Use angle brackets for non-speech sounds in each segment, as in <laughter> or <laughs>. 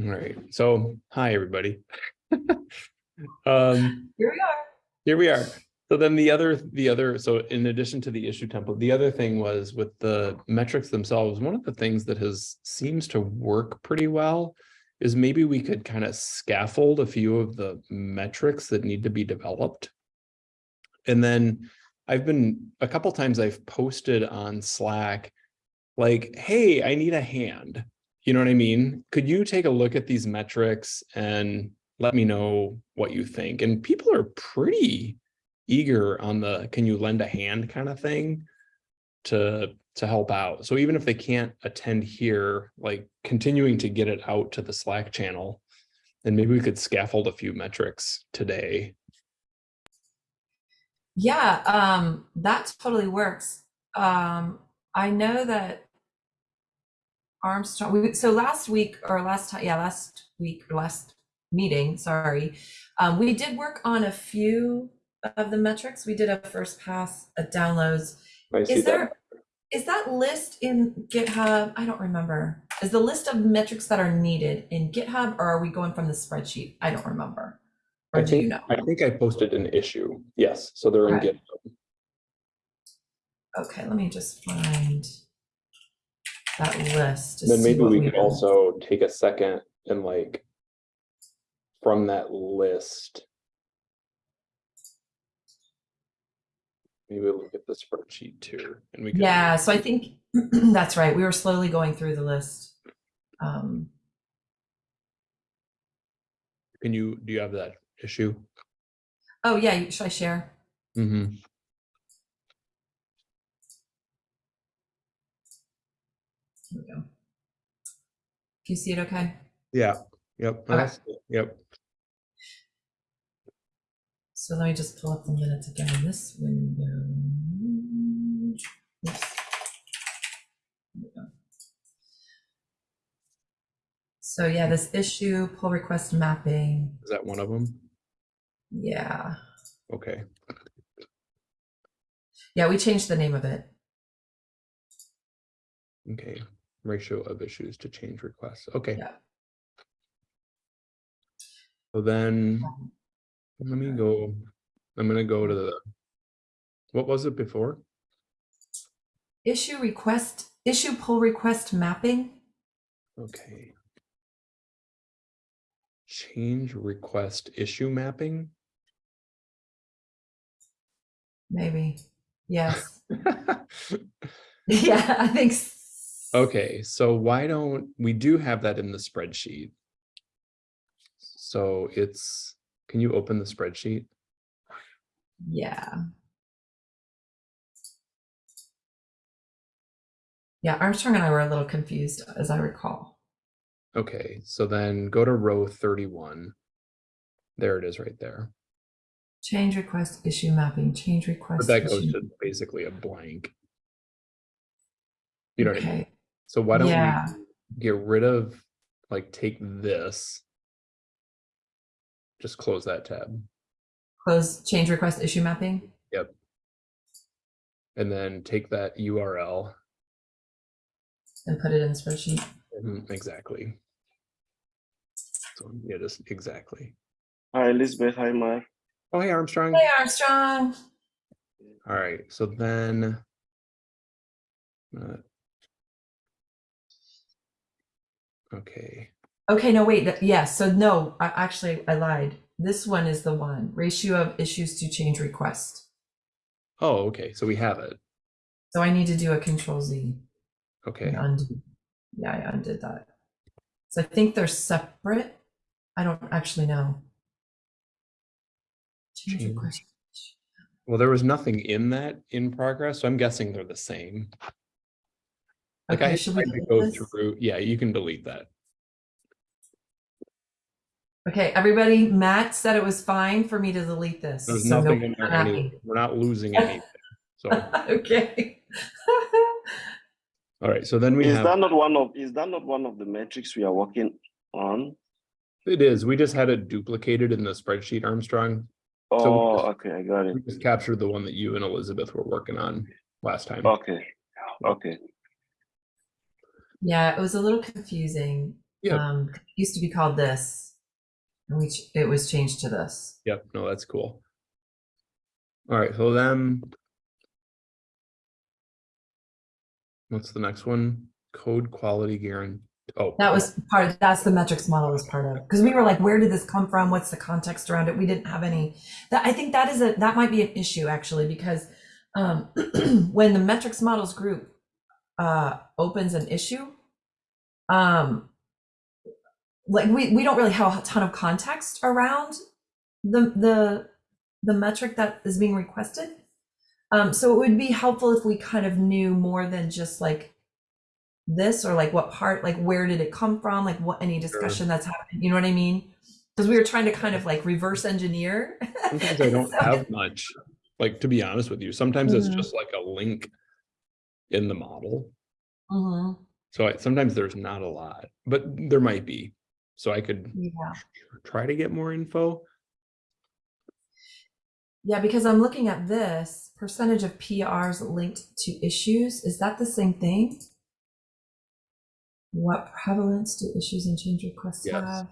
All right, so hi, everybody. <laughs> Um, Here we are. here we are. So then the other, the other, so in addition to the issue template, the other thing was with the metrics themselves, one of the things that has seems to work pretty well is maybe we could kind of scaffold a few of the metrics that need to be developed. And then I've been, a couple times I've posted on Slack, like, hey, I need a hand. You know what I mean? Could you take a look at these metrics and let me know what you think? And people are pretty eager on the, can you lend a hand kind of thing to, to help out. So even if they can't attend here, like continuing to get it out to the Slack channel, and maybe we could scaffold a few metrics today. Yeah, um, that totally works. Um, I know that Armstrong, we, so last week or last time, yeah, last week last meeting, sorry, um, we did work on a few of the metrics. We did a first pass at downloads. I Is that. there, is that list in GitHub? I don't remember. Is the list of metrics that are needed in GitHub or are we going from the spreadsheet? I don't remember. Or I do you think, know? I think I posted an issue. Yes, so they're in GitHub. Okay, let me just find that list. to Then see maybe what we we could have. also take a second and like from that list. Maybe we'll look at the spreadsheet too, and we can. Yeah, so I think <clears throat> that's right. We were slowly going through the list. Um, Can you, do you have that issue? oh yeah, should I share? Mm-hmm. Here we go. Can you see it okay? Yeah, yep, Okay. yep. So let me just pull up the minutes again in this window. Oops. Here we go. So yeah, this issue, pull request mapping, Is that one of them? yeah. Okay, Yeah, we changed the name of it. okay. Ratio of issues to change requests. Okay. Yeah. So then, um, let me go, I'm gonna go to mm. the, what was it before? Issue request, issue pull request mapping. Okay. Change request issue mapping? Maybe. Yes. <laughs> <laughs> yeah, I think. s- Okay, so why don't, we do have that in the spreadsheet. So it's, can you open the spreadsheet? Yeah. Yeah, Armstrong and I were a little confused, as I recall. Okay, so then go to row thirty-one. There it is right there. Change request issue mapping, change But request. that goes issue- to basically a blank. You know what I mean? Okay, So why don't Yeah. we get rid of, like, take this. Just close that tab close change request issue mapping. Yep. And then take that URL. And put it in the spreadsheet. Mhm, Exactly. So yeah, just exactly. Hi, Elizabeth. Hi, Mark. Oh, hey Armstrong. Hey, Armstrong. All right, so then. uh, Okay, Okay, no, wait, that- yeah, so no, I actually, I lied. This one is the one, ratio of issues to change request. oh, okay, so we have it. So I need to do a control Z. Okay, undo. Yeah, I undid that. So I think they're separate. I don't actually know. Change. request. well, there was nothing in that in progress, so I'm guessing they're the same. Like I Okay, had should we tried to go this? through, yeah, you can delete that. Okay, everybody, Matt said it was fine for me to delete this. There's so nothing no- in there I'm anyway. We're not losing <laughs> anything. So, Okay. all right, so then we Is have, that not one of is that not one of the metrics we are working on? it is, we just had it duplicated in the spreadsheet, Armstrong. So Oh, just- okay, I got it. We just captured the one that you and Elizabeth were working on last time. Okay, okay. Yeah, it was a little confusing. Yeah. Um, it used to be called this. And we, it was changed to this. Yep, no, that's cool. All right, so then. What's the next one? Code quality guarantee. Oh. That was part of, that's the metrics model was part of, because we were like, where did this come from? What's the context around it? We didn't have any, that, I think that is a, that might be an issue actually, because um, <clears throat> when the metrics models group uh, opens an issue, um, like we, we don't really have a ton of context around the, the, the metric that is being requested. Um, so it would be helpful if we kind of knew more than just like this or like what part like where did it come from like what any discussion that's happening you know what i mean because we were trying to kind of like reverse engineer Sometimes I <laughs> don't So- have much, like, to be honest with you, sometimes it's Mhm. just like a link. In the model, Mhm. so I, sometimes there's not a lot, but there might be, so I could yeah. try to get more info. yeah because i'm looking at this percentage of prs linked to issues is that the same thing? What prevalence do issues and change requests Yes. have?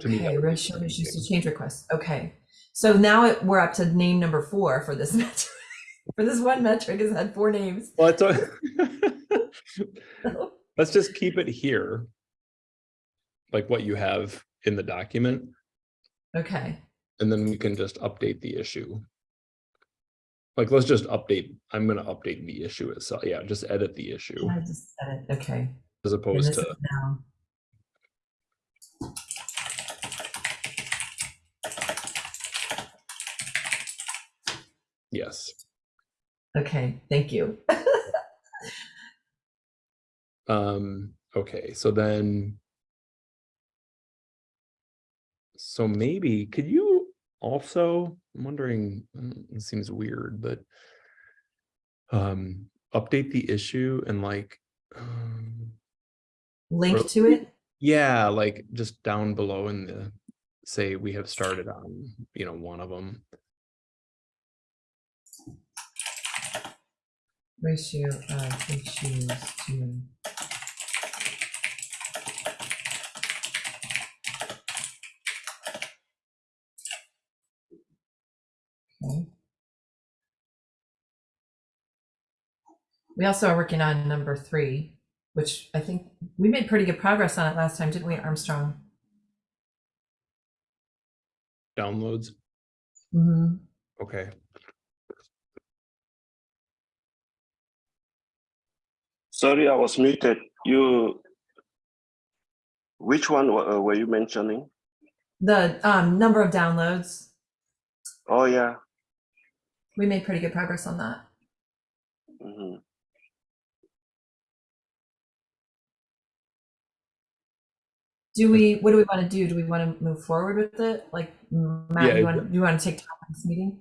To me, that okay ratio issues to change requests okay. So now it, we're up to name number four for this <laughs> metric for this one metric has had four names Well, it's, a- <laughs> let's just keep it here. Like what you have in the document, okay and then we can just update the issue. Like, let's just update, I'm gonna update the issue itself, yeah, just edit the issue I just said it. Okay. as opposed to, now. yes. Okay, thank you. <laughs> Um, okay, so then. So maybe, could you also, I'm wondering, mm, it seems weird, but. Um, update the issue and like. um, Link to it. Yeah, like just down below in the, say we have started on, you know, one of them. Ratio of issues to. Okay. We also are working on number three, which I think we made pretty good progress on it last time, didn't we, Armstrong? Downloads, Mhm. okay. Sorry, I was muted. You, which one uh, were you mentioning? The um, number of downloads, Oh, yeah. we made pretty good progress on that. mhm. Do we, what do we want to do? Do we want to move forward with it? Like, Matt, Yeah, you want, you want to take time on this meeting?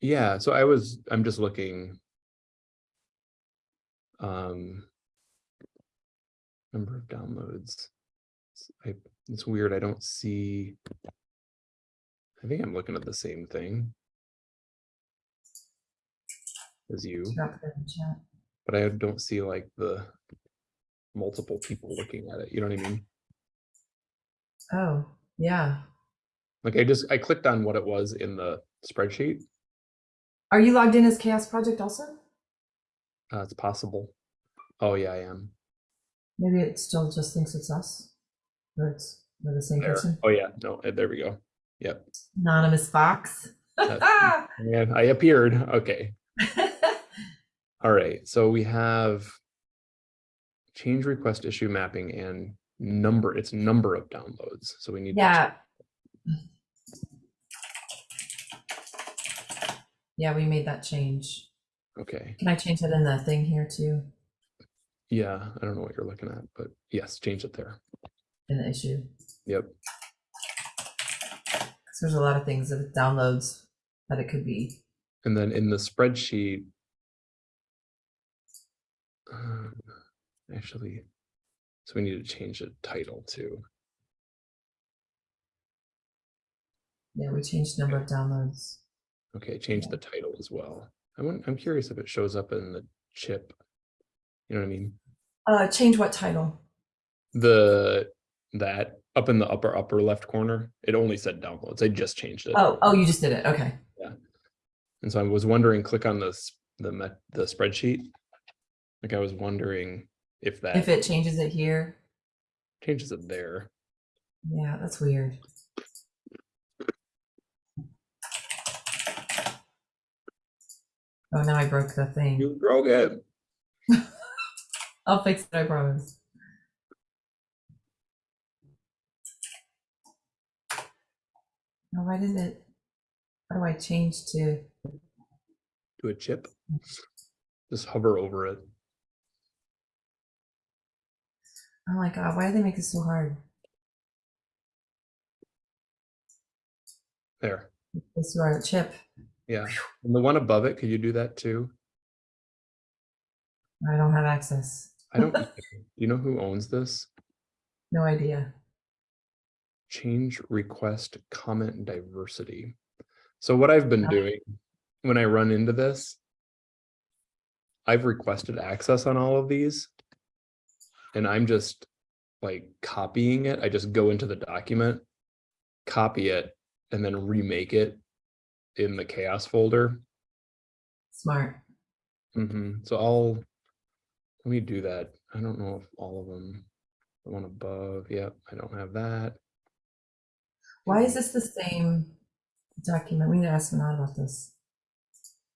Yeah, so I was, I'm just looking. Um. Number of downloads. It's- I, it's weird, I don't see. I think I'm looking at the same thing. As you, Drop it in the chat. but I don't see like the. Multiple people looking at it, you know what I mean? Oh, yeah. Like I just, I clicked on what it was in the spreadsheet, Are you logged in as CHAOSS Project also? uh, it's possible. Oh, yeah, I am. Maybe it still just thinks it's us. Or it's we're the same There, person. oh, yeah, no, eh, there we go. Yep, Anonymous Fox. <laughs> Yeah, I appeared, okay. <laughs> All right, so we have change request issue mapping and number, it's number of downloads, so we need. to yeah. Yeah, we made that change. Okay, Can I change it in the thing here too? Yeah, I don't know what you're looking at, but yes, change it there. In the issue? Yep, 'Cause there's a lot of things that downloads that it could be. and then in the spreadsheet. um, Actually, so we need to change the title too. Yeah, we changed number of downloads. Okay, change the title as well. I want, I'm curious if it shows up in the chip. You know what I mean? Uh, change what title? The, that up in the upper, upper left corner, it only said downloads. I just changed it. Oh, oh, you just did it. Okay. Yeah. And so I was wondering, click on this, the met, the spreadsheet. Like I was wondering if that. If it changes it here. changes it there. Yeah, that's weird. Oh, now I broke the thing. You broke it. <laughs> I'll fix it, I promise. No, why did it? How do I change to? to a chip. Just hover over it. Oh my god, why do they make it so hard? There. This our chip. Yeah. And the one above it, could you do that too? I don't have access. I don't, you know who owns this? No idea. Change request comment diversity. So what I've been Okay. doing when I run into this, I've requested access on all of these. And I'm just like copying it. I just go into the document, copy it, and then remake it in the CHAOSS folder. Smart. hmm so I'll, let me do that. I don't know if all of them, the one above, yep, I don't have that. Why is this the same document? We need to ask Manad about this.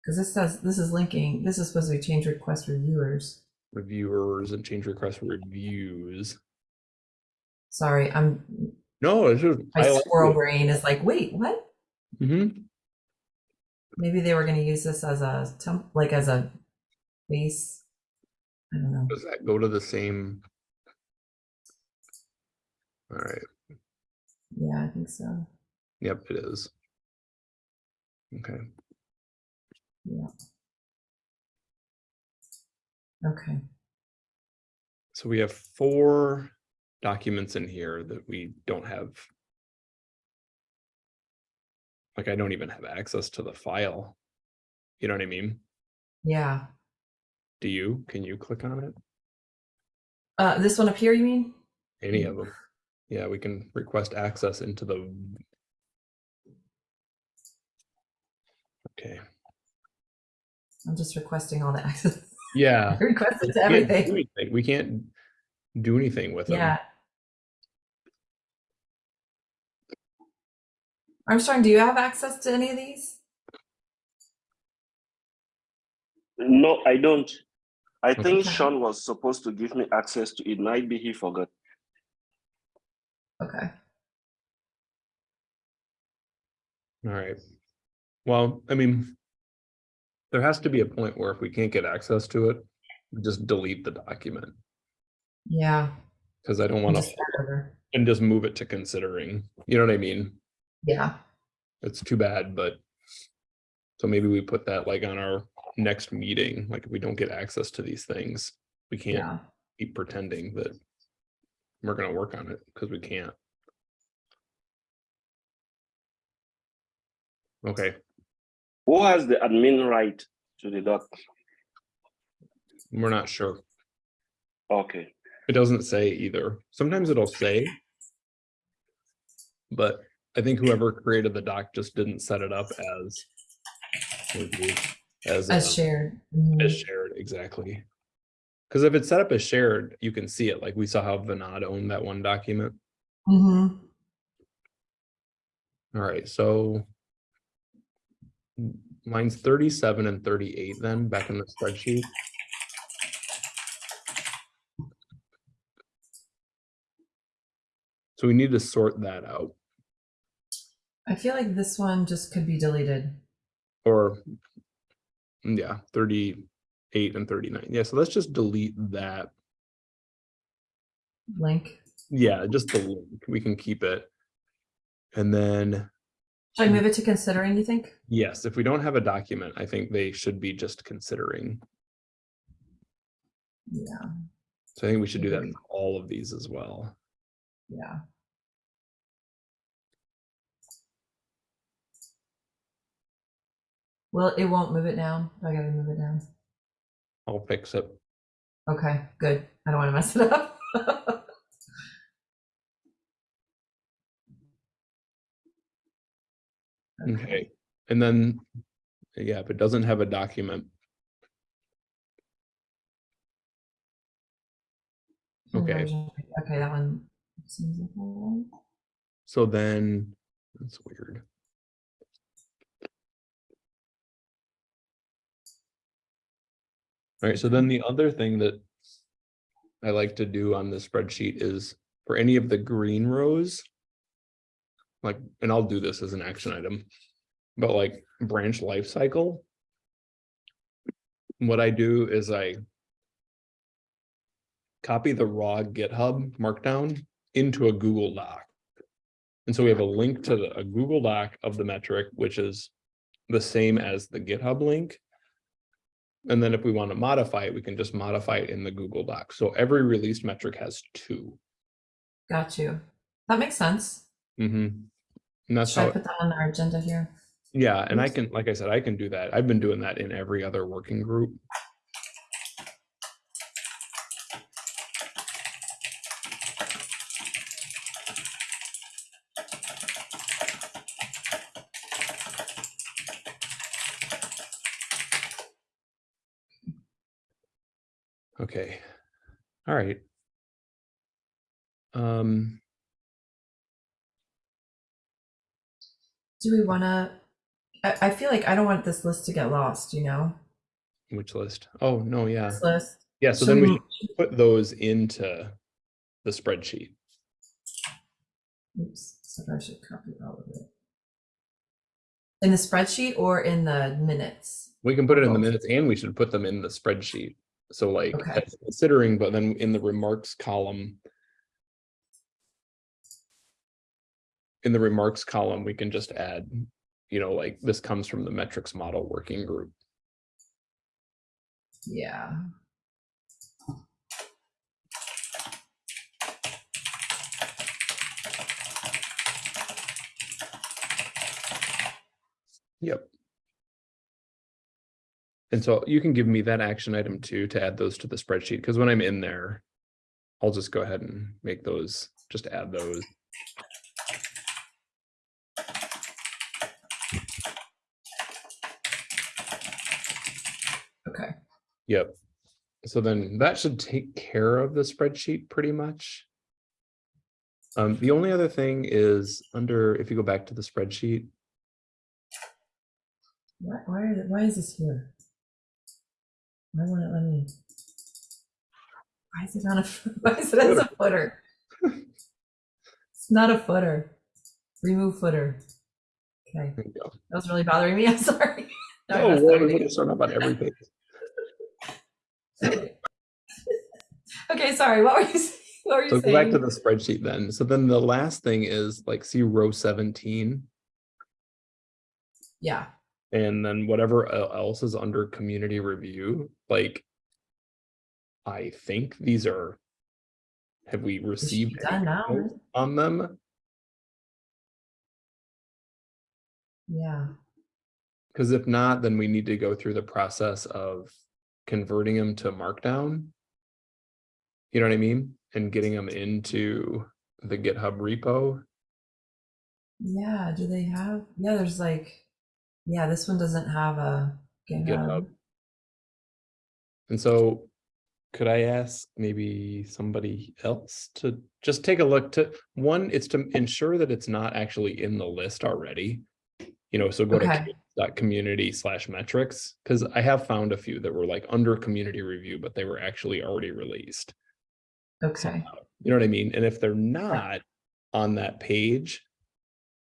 Because this says, this is linking, this is supposed to be change request reviewers. Reviewers and change request reviews. Sorry, I'm, No, it's just. my squirrel brain is like, wait, what? hmm Maybe they were gonna use this as a temp, like as a base. I don't know. Does that go to the same? All right, Yeah, I think so. yep, it is. Okay, Yeah. Okay. so we have four documents in here that we don't have. Like, I don't even have access to the file. You know what I mean? Yeah. Do you? Can you click on it? Uh, this one up here, you mean? Any of them? Yeah, we can request access into the. Okay, I'm just requesting all the access. yeah. <laughs> I requested to We can't do everything. anything. We can't do anything with them. Yeah. Armstrong, do you have access to any of these? No, I don't. I think Okay. Sean was supposed to give me access to it. Might be he forgot. Okay. All right. Well, I mean, there has to be a point where if we can't get access to it, just delete the document Yeah. because I don't want to and just move it to considering. You know what I mean? Yeah. It's too bad, but so maybe we put that like on our next meeting. Like if we don't get access to these things, we can't Yeah. keep pretending that we're gonna work on it because we can't. Okay, Who has the admin right to the doc? we're not sure. Okay. It doesn't say either. Sometimes it'll say. But I think whoever created the doc just didn't set it up as. As, As um, shared. Mhm. as shared, exactly. Because if it's set up as shared, you can see it, like we saw how Vinod owned that one document. Mhm. All right, so. Lines thirty-seven and thirty-eight then, back in the spreadsheet. So we need to sort that out, I feel like this one just could be deleted. or. Mm, Yeah, thirty-eight and thirty-nine, yeah, so let's just delete that, Link. yeah, just the link, we can keep it. And then, Should I move it to considering, you think? yes, if we don't have a document, I think they should be just considering. Yeah. So I think we should do that for all of these as well. Yeah. Well, it won't move it down. I gotta move it down. I'll fix it. Okay, good. I don't want to mess it up. <laughs> okay. And then, yeah, if it doesn't have a document. Okay. Okay, that one seems like So then, that's weird. All right, so then the other thing that I like to do on the spreadsheet is for any of the green rows. Like, and I'll do this as an action item, but like branch life cycle. What I do is I copy the raw GitHub markdown into a Google Doc. And so we have a link to the, a Google Doc of the metric, which is the same as the GitHub link. And then if we want to modify it, we can just modify it in the Google Doc. So every released metric has two. Got you. That makes sense. Mm Mhm. And that's Should I put that on our agenda here? yeah, and I can, like I said, I can do that. I've been doing that in every other working group. Okay, all right. Um, Do we want to? I, I feel like I don't want this list to get lost. You know, which list? Oh, no, yeah, this list. yeah, so then we should put those into the spreadsheet. Oops, so I should copy all of it. In the spreadsheet or in the minutes? We can put it in the minutes and we should put them in the spreadsheet. So like Okay. considering, but then in the remarks column. In the remarks column, we can just add, you know, like this comes from the metrics model working group. Yeah. Yep. And so you can give me that action item too, to add those to the spreadsheet, because when I'm in there. I'll just go ahead and make those, just add those. Okay. Yep. So then that should take care of the spreadsheet pretty much. Um, the only other thing is under, if you go back to the spreadsheet, Why, why, are, why is this here? Why won't it let me? Why is it on a, <laughs> why is it as a footer? It's not a footer. Remove footer. Okay, there you go. that was really bothering me. I'm sorry. Oh, messed well, everything it's sort of on every page. Okay. Sorry, what were you <laughs> saying? What were you So go saying? back to the spreadsheet then. So then the last thing is like, see row seventeen, Yeah, and then whatever else is under community review, like. I think these are. Have we it should be received done any now. comments on them? Yeah, Because if not, then we need to go through the process of converting them to markdown. You know what I mean? And getting them into the GitHub repo. yeah, do they have, yeah, there's like, yeah, this one doesn't have a GitHub. GitHub. And so could I ask maybe somebody else to just take a look to, one, it's to ensure that it's not actually in the list already. You know, so go to Okay. dot community slash metrics, because I have found a few that were like under community review, but they were actually already released. Okay, uh, You know what I mean? And if they're not on that page,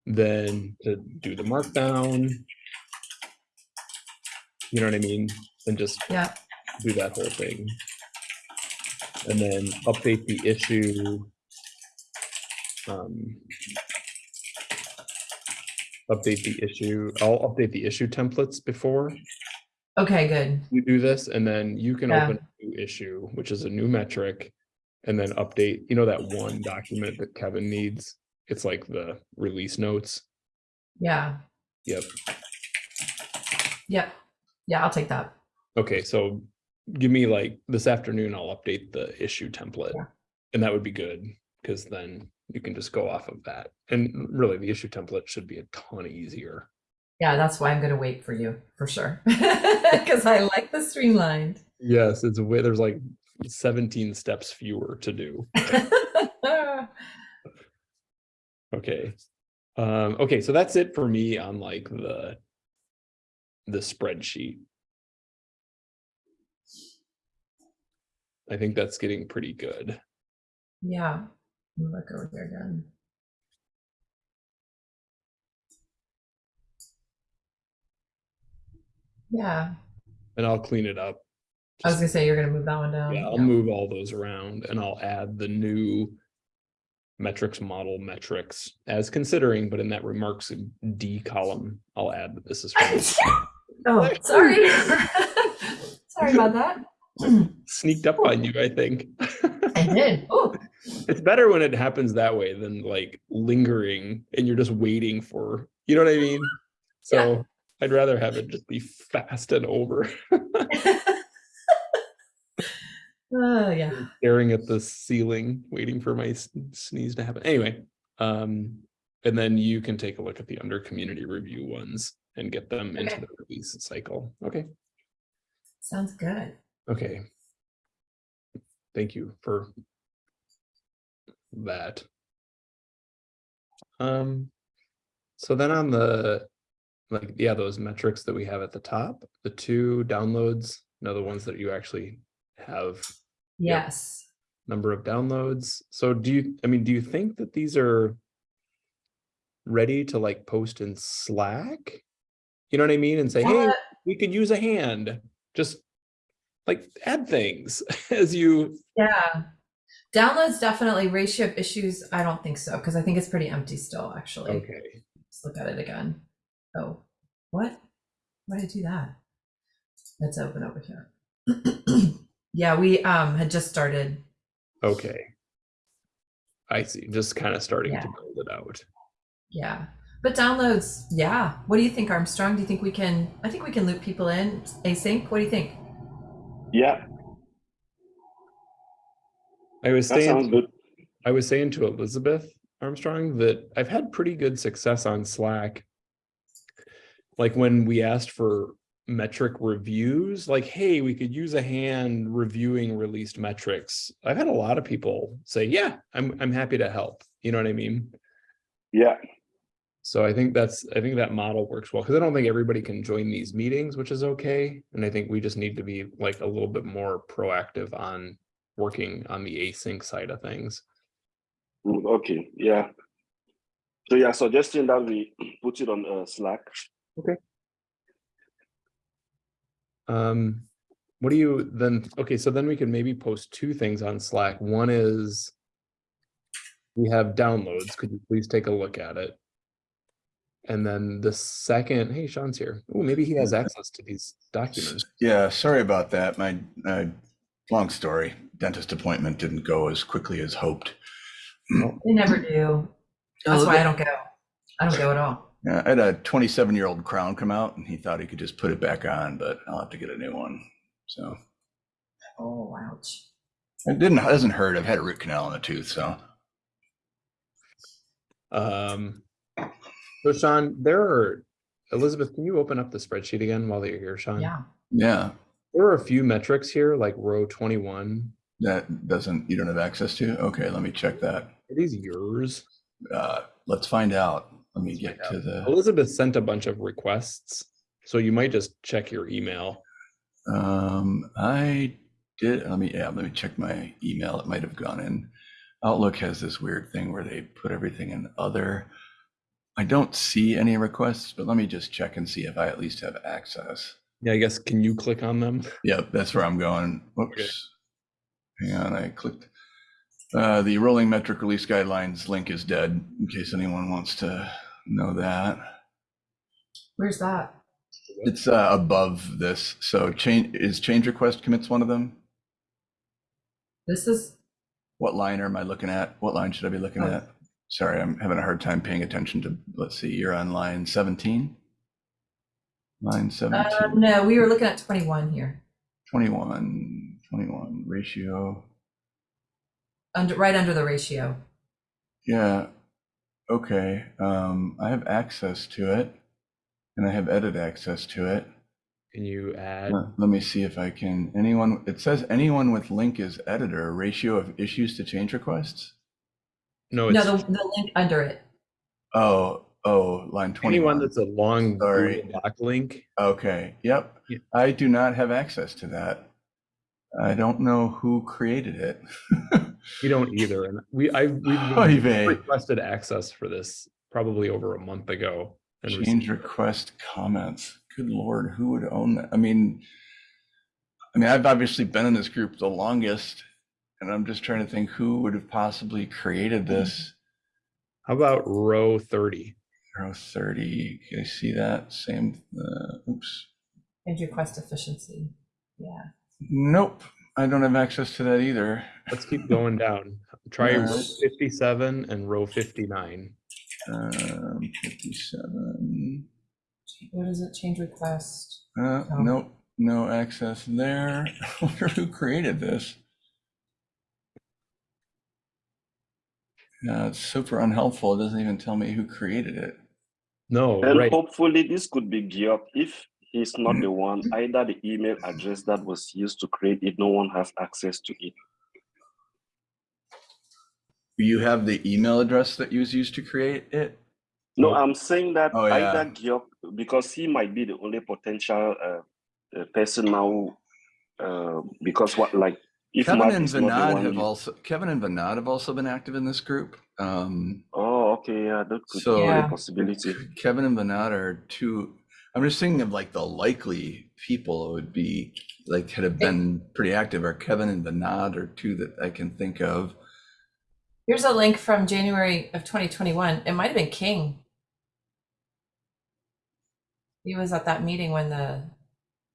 then to do the markdown. You know what I mean? And just yeah, do that whole thing. And then update the issue. Um. Update the issue, I'll update the issue templates before okay, good. you do this, and then you can Yeah. open a new issue, which is a new metric. And then update, you know, that one document that Kevin needs, it's like the release notes. Yeah, Yep, yep, yeah, I'll take that. okay, so give me like this afternoon, I'll update the issue template. Yeah. And that would be good, because then you can just go off of that. And really, the issue template should be a ton easier. Yeah, that's why I'm gonna wait for you for sure. <laughs> Because I like the streamlined. Yes, it's a way, there's like seventeen steps fewer to do. <laughs> Okay. Um, okay, so that's it for me on like the the spreadsheet. I think that's getting pretty good. Yeah, look over here again. Yeah, And I'll clean it up. I was gonna say you're gonna move that one down. Yeah, I'll move all those around and I'll add the new metrics model metrics as considering, but in that remarks D column, I'll add that this is <laughs> from- Oh, sorry. <laughs> Sorry about that. <laughs> sneaked up on you, I think. I did. Oh, It's better when it happens that way than like lingering and you're just waiting for, you know what I mean? So I'd rather have it just be fast and over, <laughs> oh yeah. staring at the ceiling, waiting for my sneeze to happen. Anyway, um, and then you can take a look at the under community review ones and get them into the release cycle. Okay, Sounds good. okay. Thank you for that. Um, so then on the, like, yeah, those metrics that we have at the top, the two downloads, you know, the ones that you actually have Yes. number of downloads. So do you, I mean, do you think that these are ready to like post in Slack? You know what I mean? And say, hey, Uh, we could use a hand, just like add things <laughs> as you, Yeah. Downloads definitely ratio of issues. I don't think so because I think it's pretty empty still. Actually, okay. let's look at it again. Oh, what? Why did I do that? Let's open over here. <clears throat> yeah, we um had just started. Okay. I see, just kind of starting to build it out. Yeah, but downloads. Yeah. What do you think, Armstrong? Do you think we can? I think we can loop people in async. What do you think? Yeah, I was that sounds saying, good. I was saying to Elizabeth Armstrong that I've had pretty good success on Slack. Like when we asked for metric reviews, like, hey, we could use a hand reviewing released metrics. I've had a lot of people say, yeah, I'm, I'm happy to help. You know what I mean? Yeah, So I think that's, I think that model works well, because I don't think everybody can join these meetings, which is okay. And I think we just need to be like a little bit more proactive on working on the async side of things. mm, okay, yeah. So yeah, suggesting that we <clears throat> put it on uh, Slack. Okay. Um, what do you then, okay, so then we can maybe post two things on Slack. One is we have downloads. Could you please take a look at it? And then the second, hey, Sean's here. Oh, maybe he has <laughs> access to these documents. Yeah, sorry about that. My, uh, long story, dentist appointment didn't go as quickly as hoped. <clears throat> They never do. That's why I don't go. I don't go at all. Yeah, I had a 27 year old crown come out and he thought he could just put it back on, but I'll have to get a new one. So Oh, ouch. it didn't, it doesn't hurt. I've had a root canal in the tooth, so. Um, so Sean, there are, Elizabeth, can you open up the spreadsheet again while you're here, Sean? Yeah. Yeah, There are a few metrics here, like row twenty-one. that doesn't, you don't have access to? Okay, let me check that. Are these yours? Uh, let's find out. Let me Let's get find to the, Elizabeth sent a bunch of requests, so you might just check your email. um, I did, let me, yeah, let me check my email. It might have gone in. Outlook has this weird thing where they put everything in other. I don't see any requests, but let me just check and see if I at least have access. Yeah, I guess, can you click on them? <laughs> Yep, that's where I'm going. Whoops. Hang on, I clicked. Uh, the rolling metric release guidelines link is dead, in case anyone wants to know that. Where's that? It's uh, above this. So change, is change request commits one of them? This is What line am I looking at? What line should I be looking Oh. at? Sorry, I'm having a hard time paying attention to, let's see, you're on line 17? Line uh, 17, no, we were looking at 21 here. 21, 21 ratio. Under right under the ratio. Yeah, okay, um, I have access to it. And I have edit access to it. Can you add? Let let me see if I can, anyone, it says anyone with link is editor, ratio of issues to change requests? No, No, the, the link under it. Oh, oh, line anyone 21. that's a long Sorry. Google Doc link. Okay, yep. Yeah. I do not have access to that. I don't know who created it. <laughs> We don't either. And we, I, <laughs> Oy we vey. requested access for this probably over a month ago. and Change received- request comments. Good lord, who would own that? I mean, I mean, I've obviously been in this group the longest, and I'm just trying to think who would have possibly created this. How about row thirty? Row 30, can you see that? Same, uh, oops. Change request efficiency. Yeah. Nope, I don't have access to that either. Let's keep going down. Try row fifty-seven and row fifty-nine. Um, 57. What is it? Change request. Uh, Oh. nope, no access there. I <laughs> wonder who created this. Yeah, it's super unhelpful. It doesn't even tell me who created it. No, And right. hopefully this could be Geoff. If he's not the one, either the email address that was used to create it, no one has access to it. You have the email address that was used to create it? No, No. I'm saying that Oh, yeah. either Geoff, because he might be the only potential uh, uh, person now, uh, because what like if Kevin Mark and is Vinod have also, Kevin and Vinod have also been active in this group. Um, Oh, okay, yeah, that could So- be Yeah. a possibility. Kevin and Vinod are two, I'm just thinking of like the likely people it would be, like, had have been pretty active, are Kevin and Vinod are two that I can think of. Here's a link from January of 2021. It might have been King. He was at that meeting when the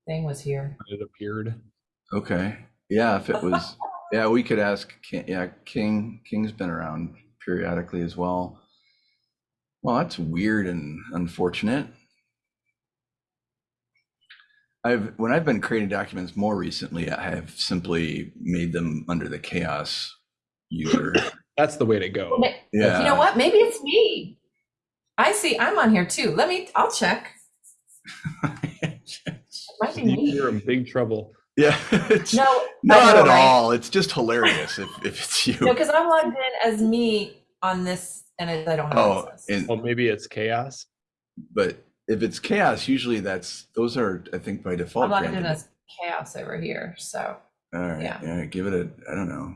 thing was here. It appeared. Okay, yeah, if it was, yeah, we could ask, King- yeah, King, King's been around periodically as well. Well, that's weird and unfortunate. I've, when I've been creating documents more recently, I have simply made them under the CHAOSS user. <coughs> That's the way to go. Yeah. You know what? Maybe it's me. I see. I'm on here too. Let me. I'll check. <laughs> It might be me. You're in big trouble. Yeah, <laughs> it's No, not know, at right? all. It's just hilarious if, if it's you. No, because I'm logged in as me on this, and I don't have Oh, access. and, Well, maybe it's CHAOSS. but if it's CHAOSS, usually that's, those are, I think by default. I'm logged in as CHAOSS over here. So All right, yeah. yeah, give it a, I don't know.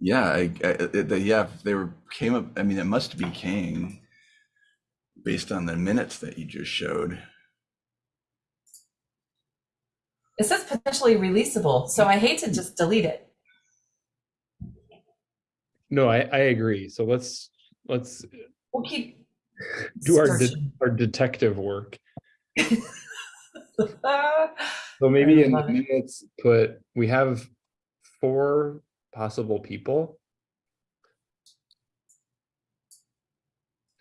Yeah, I, I, it- the- yeah, if they were, came up, I mean, it must be King based on the minutes that you just showed. it says potentially releasable. So I hate to just delete it. No, I, I agree. So let's, let's We'll keep do our, de- our detective work. <laughs> So maybe in the minutes, put, we have four possible people.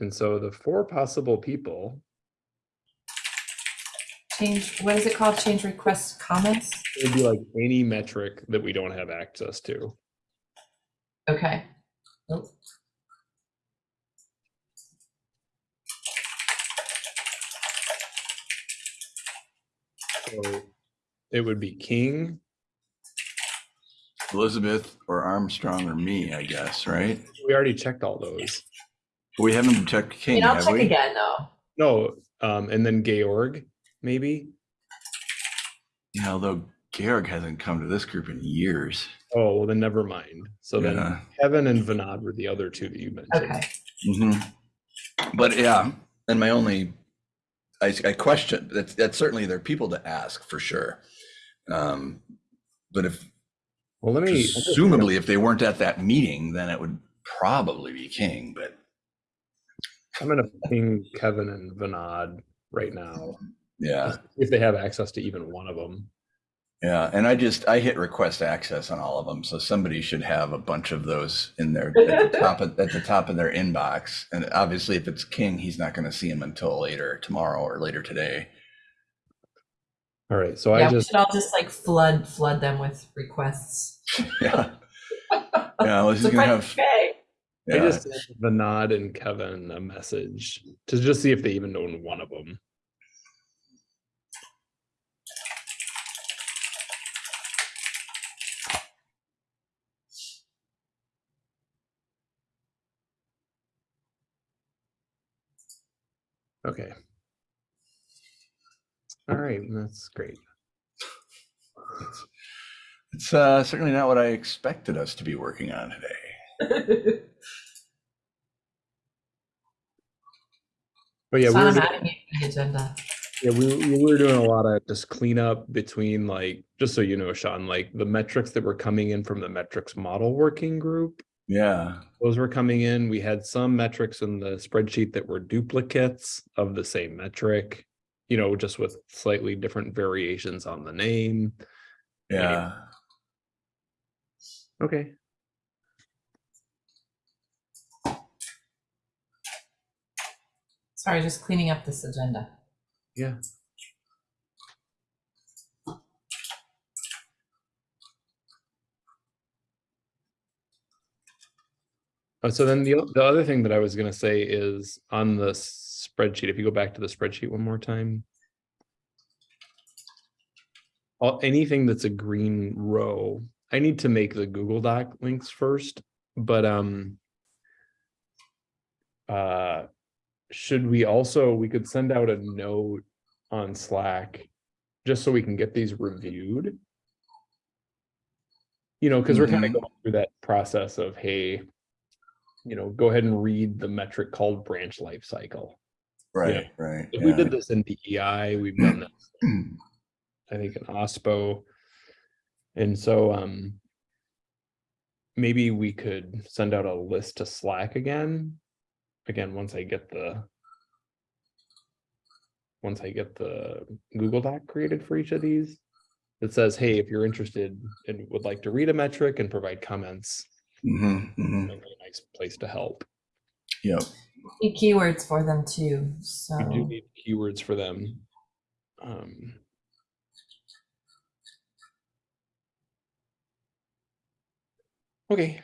And so the four possible people change. What is it called? Change request comments. It would be like any metric that we don't have access to. Okay. Oh, So it would be King, Elizabeth or Armstrong or me, I guess, right? we already checked all those. We haven't checked King, And I'll have check we? again though. No, um, and then Georg, maybe. Yeah, although Georg hasn't come to this group in years. Oh, well, then never mind. So then Kevin and Vinod were the other two that you mentioned. Okay. Mhm. But yeah, and my only, I, I question, that's, that's certainly, there are people to ask for sure. Um, But if, Well, let me. I'm just gonna- presumably, if they weren't at that meeting, then it would probably be King, but I'm gonna ping Kevin and Vinod right now, yeah. if they have access to even one of them. Yeah, and I just, I hit request access on all of them, so somebody should have a bunch of those in their, at the top of, at the top of their inbox. And obviously, if it's King, he's not gonna see them until later tomorrow or later today. All right, so yeah, I we just, should all just like flood flood them with requests. <laughs> Yeah. Yeah, well, this So is gonna quite have okay. I Yeah, just sent Vinod and Kevin a message to just see if they even own one of them. Okay. All right, that's great. it's uh, certainly not what I expected us to be working on today. But yeah, we were doing- adding you to the agenda. Yeah, we, we were doing a lot of just cleanup between like, just so you know, Sean, like the metrics that were coming in from the metrics model working group. Yeah, Those were coming in. We had some metrics in the spreadsheet that were duplicates of the same metric. You know, just with slightly different variations on the name. yeah. Okay. Sorry, just cleaning up this agenda. Yeah. Uh, so then the, the other thing that I was gonna say is on the spreadsheet, if you go back to the spreadsheet one more time. All, anything that's a green row, I need to make the Google Doc links first, but, um. Uh, should we also, we could send out a note on Slack, just so we can get these reviewed. You know, because we're kind of Mhm. going through that process of, hey, you know, go ahead and read the metric called branch life cycle. Right, right. We yeah. did this in DEI, we've done this, <clears throat> I think in OSPO. And so, um, maybe we could send out a list to Slack again. Again, once I get the once I get the Google Doc created for each of these. It says, hey, if you're interested and would like to read a metric and provide comments, Mhm, mhm. might be a nice place to help. Yep. Need keywords for them too, so. We do need keywords for them. Um, Okay,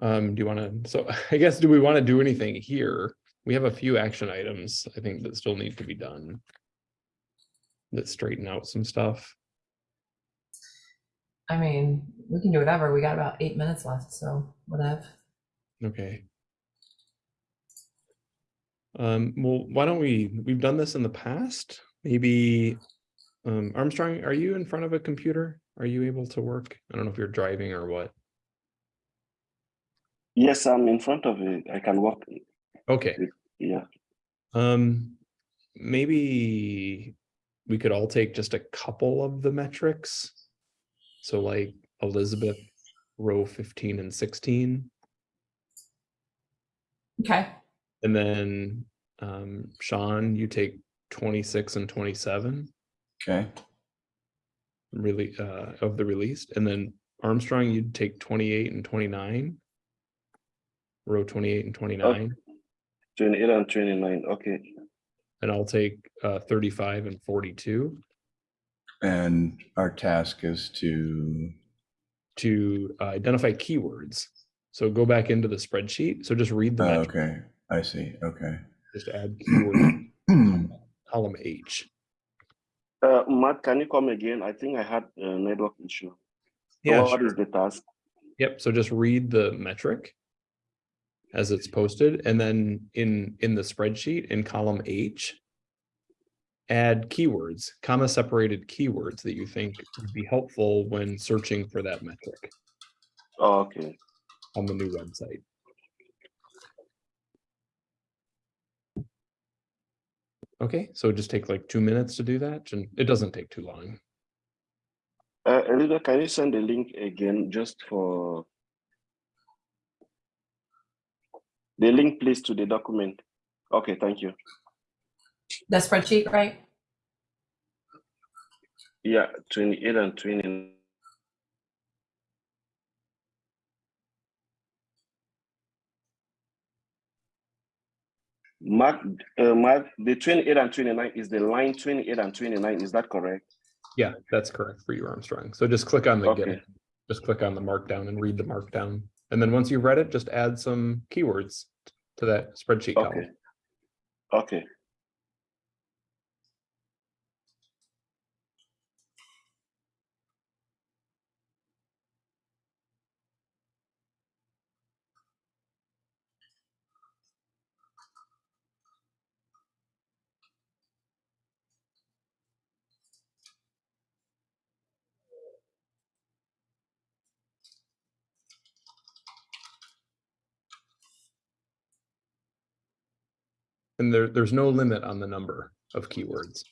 um, do you wanna, so <laughs> I guess, do we wanna do anything here? We have a few action items, I think, that still need to be done. That straighten out some stuff. I mean, we can do whatever. We got about eight minutes left, so whatever. Okay. Um, well, why don't we, we've done this in the past, maybe, um, Armstrong, are you in front of a computer? Are you able to work? I don't know if you're driving or what. Yes, I'm in front of it. I can walk. Okay, Yeah. um, maybe we could all take just a couple of the metrics. So like Elizabeth, row fifteen and sixteen, Okay, and then, um, Sean, you take twenty-six and twenty-seven. Okay. really uh of the released and then Armstrong you'd take 28 and 29 row 28 and 29 28 and 29. Okay. and I'll take uh 35 and 42 And our task is to, to uh, identify keywords so go back into the spreadsheet so just read the oh, metric, okay, I see, okay. just add keyword <clears throat> column H Uh, Matt, can you come again? I think I had a network issue. Yeah What sure. is the task? Yep, so just read the metric as it's posted, and then in, in the spreadsheet in column H, add keywords, comma separated keywords that you think would be helpful when searching for that metric Oh, okay. on the new website. Okay, so just take like two minutes to do that, and it doesn't take too long. Uh, Elida, can you send the link again just for the link, please, to the document? Okay, thank you. the spreadsheet, right? Yeah, 28 and 29. Mark, uh, Mark, the 28 and 29 is the line 28 and 29. Is that correct? Yeah, that's correct for you, Armstrong. So just click on the, Okay. it. just click on the markdown and read the markdown. And then once you've read it, just add some keywords to that spreadsheet Okay. column. Okay. And there, there's no limit on the number of keywords.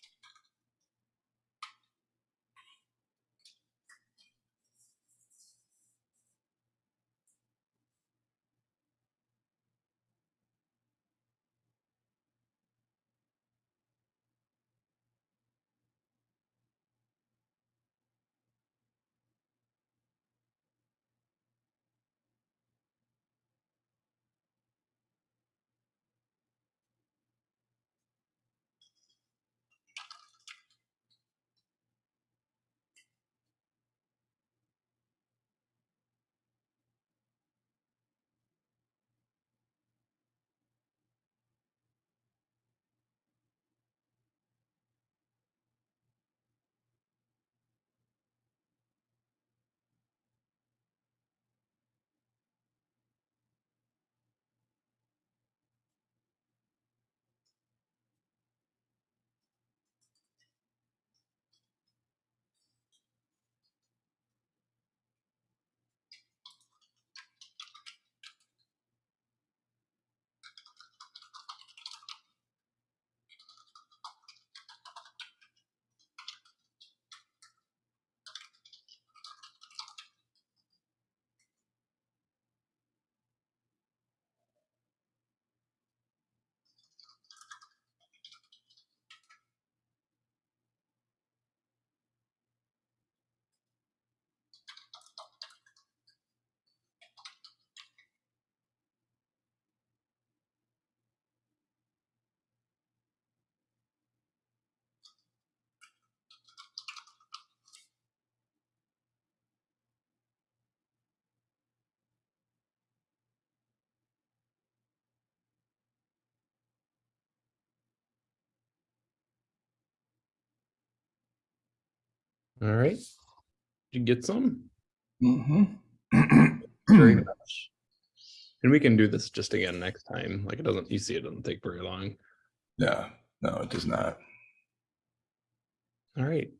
All right. Did you get some? Mhm. Very <clears throat> much. And we can do this just again next time. Like it doesn't, you see, it doesn't take very long. Yeah, no, it does not. All right.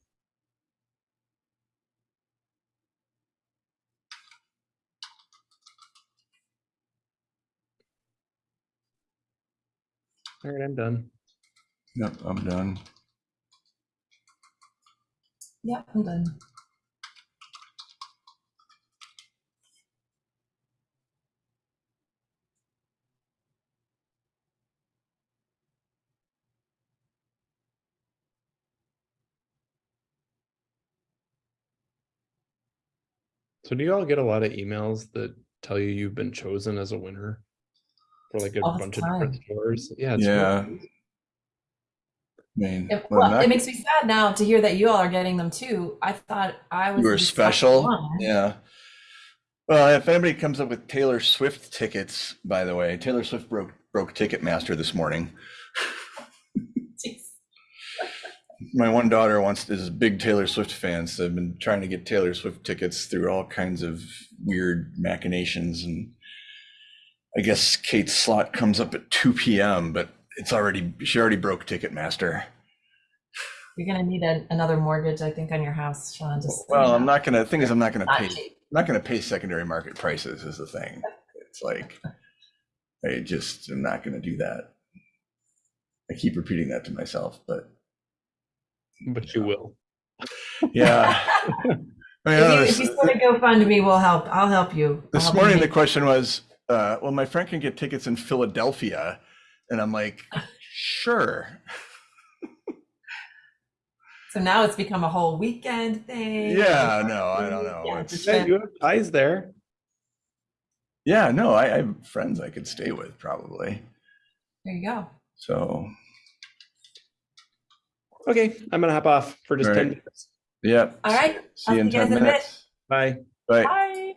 All right, I'm done. Yep, I'm done. Yep, I'm done. So do you all get a lot of emails that tell you you've been chosen as a winner for like a All bunch of different stores? Yeah. it's Yeah. really- I mean, It, well, not- it makes me sad now to hear that you all are getting them too. I thought I was you were special. Yeah. Well, if anybody comes up with Taylor Swift tickets, by the way, Taylor Swift broke broke Ticketmaster this morning. <laughs> My one daughter wants is a big Taylor Swift fan, so I've been trying to get Taylor Swift tickets through all kinds of weird machinations, and I guess Kate's slot comes up at 2 p.m., but it's already she already broke Ticketmaster. You're gonna need a, another mortgage, I think, on your house, Sean. Just Well, I'm not gonna. The thing is, I'm not gonna not pay. cheap. I'm not gonna pay secondary market prices. Is the thing. It's like I just am not gonna do that. I keep repeating that to myself, but But you will. yeah. <laughs> I mean, If don't you, know, if this- you sort of GoFundMe, we'll help. I'll help you. I'll This help you morning, the question was, uh, well, my friend can get tickets in Philadelphia. And I'm like, sure. <laughs> so now it's become a whole weekend thing. Yeah, no, I don't know. Yeah, It's- Hey, you have ties there. Yeah, no, I, I have friends I could stay with probably. there you go. So, Okay, I'm gonna hop off for just All 10 minutes. yeah. All right. See you I'll in see you guys 10 in a bit. minutes. Bye. Bye. Bye.